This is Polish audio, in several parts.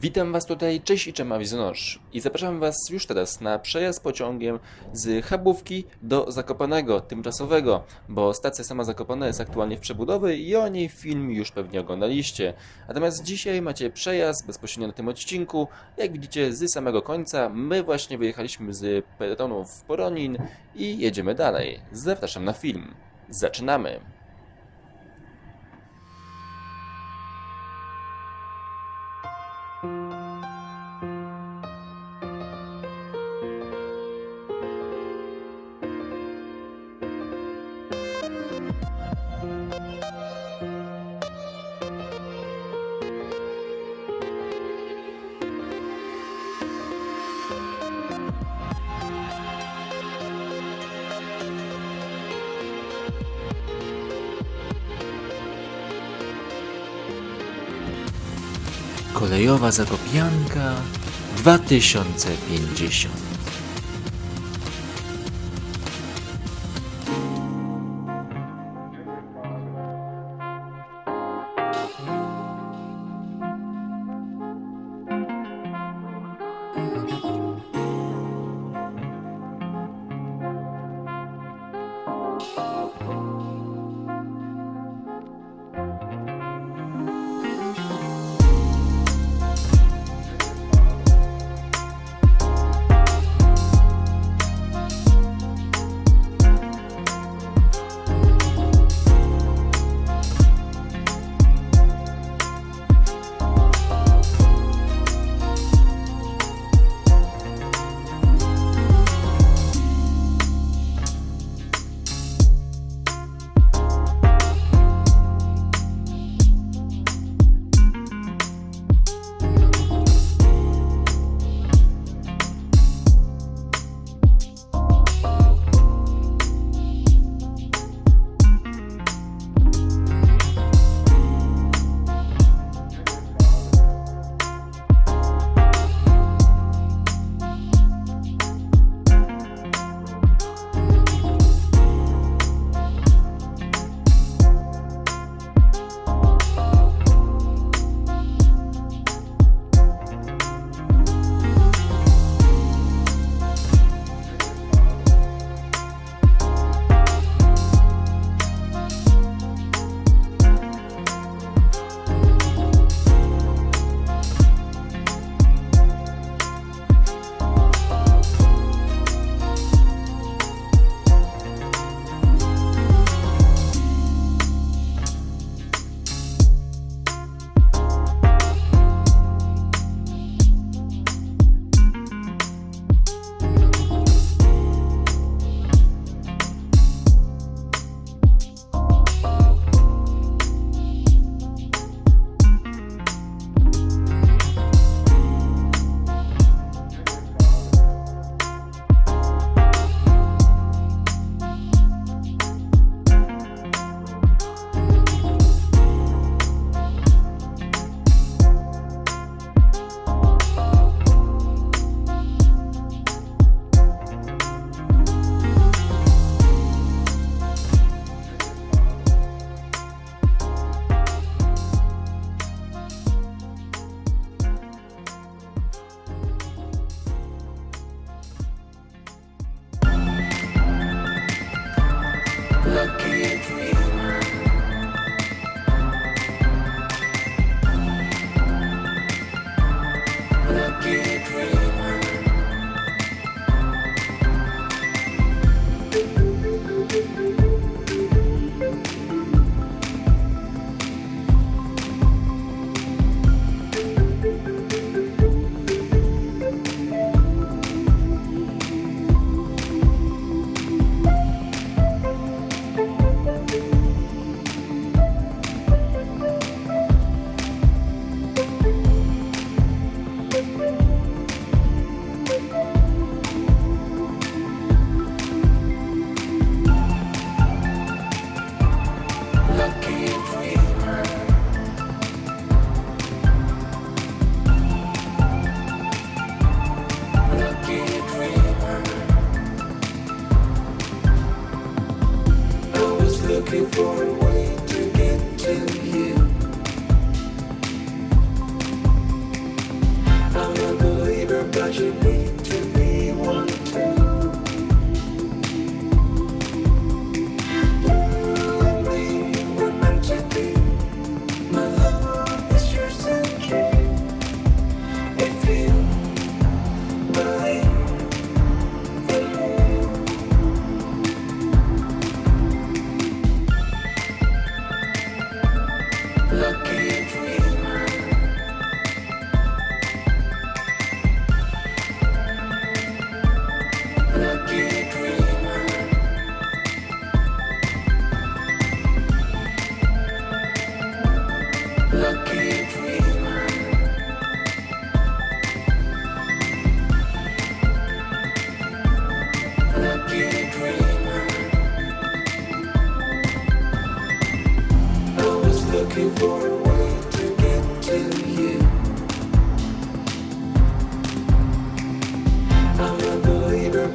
Witam Was tutaj, cześć i czema Wizonosz. I zapraszam Was już teraz na przejazd pociągiem z Chabówki do Zakopanego, tymczasowego, bo stacja sama Zakopana jest aktualnie w przebudowie i o niej film już pewnie oglądaliście. Natomiast dzisiaj macie przejazd bezpośrednio na tym odcinku. Jak widzicie z samego końca, my właśnie wyjechaliśmy z peletonu w Poronin i jedziemy dalej. Zapraszam na film. Zaczynamy! Música Kolejowa Zakopianka 2050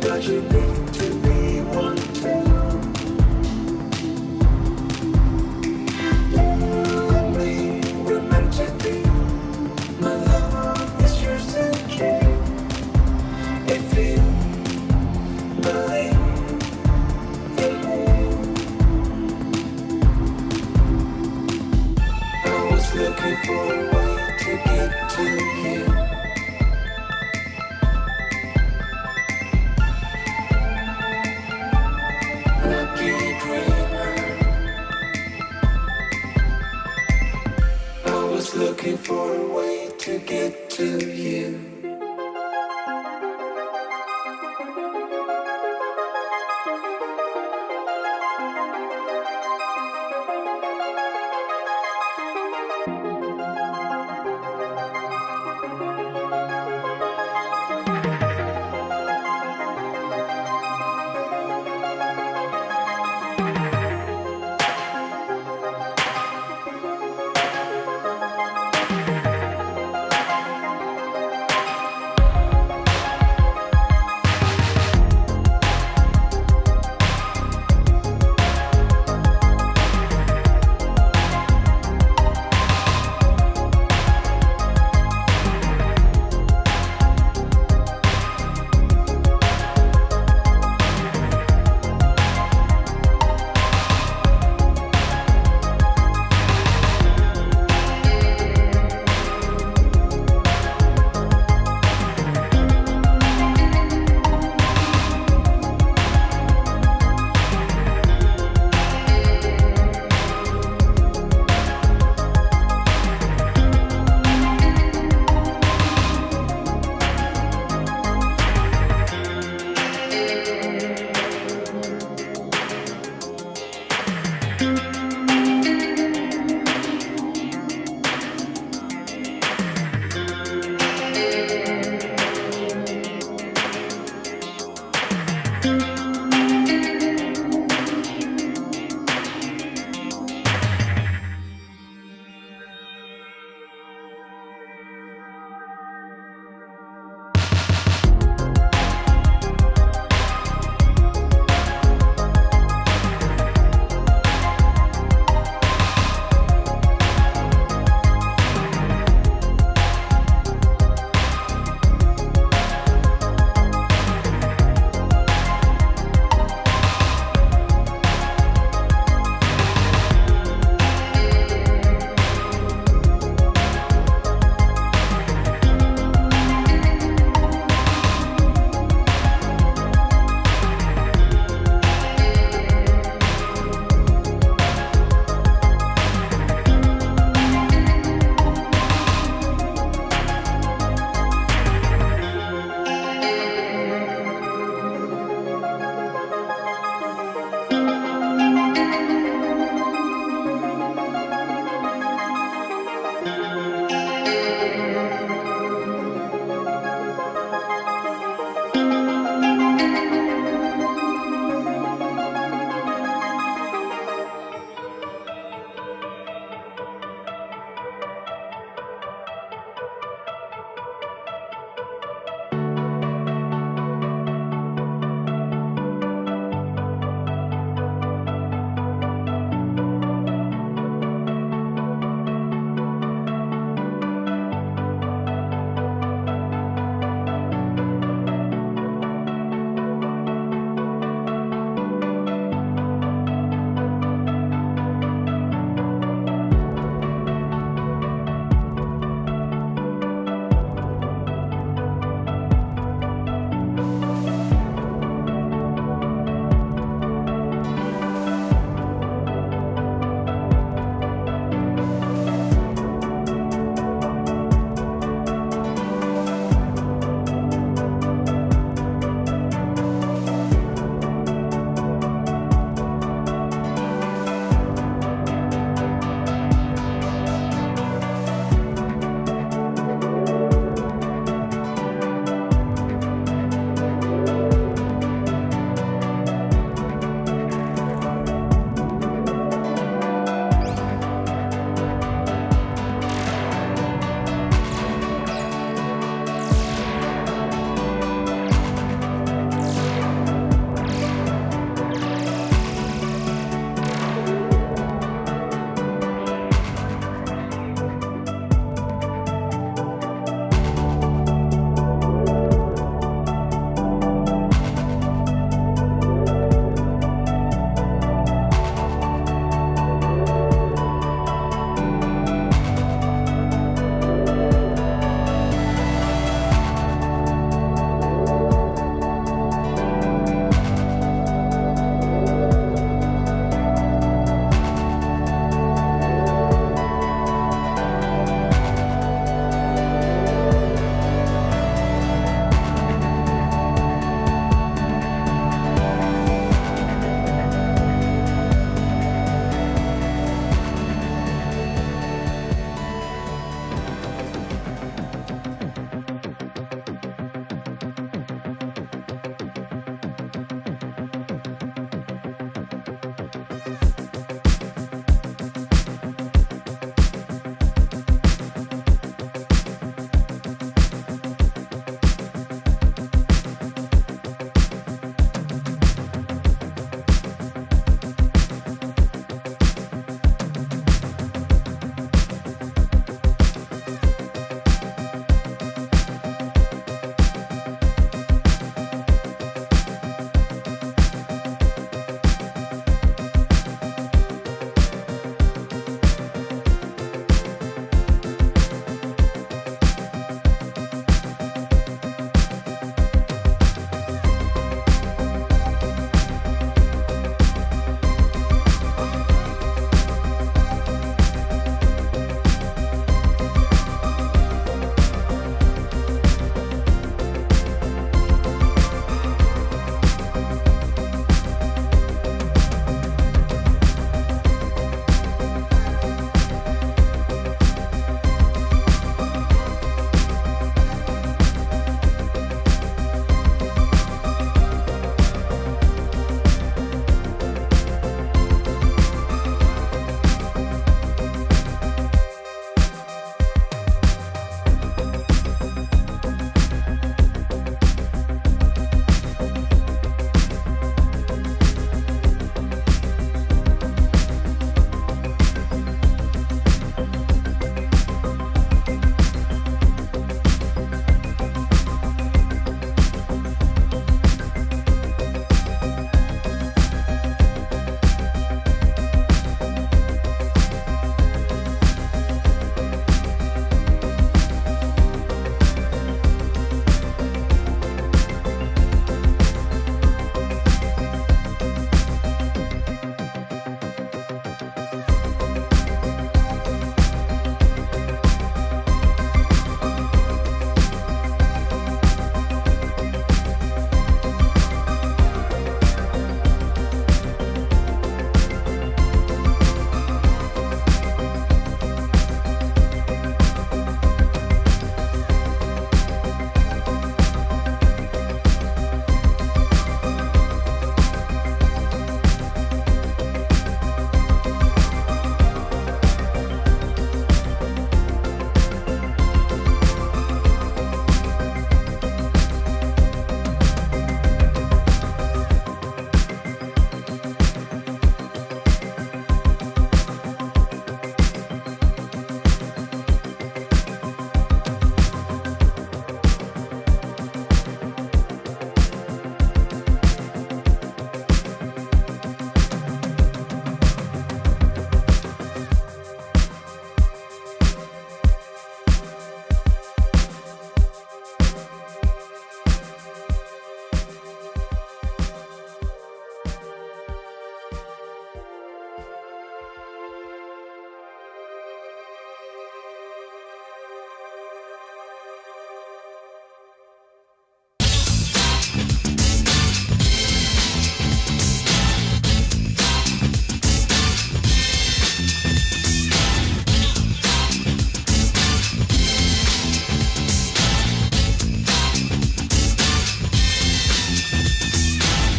but you need looking for a way to get to you. Lucky dreamer. I was looking for a way to get to you.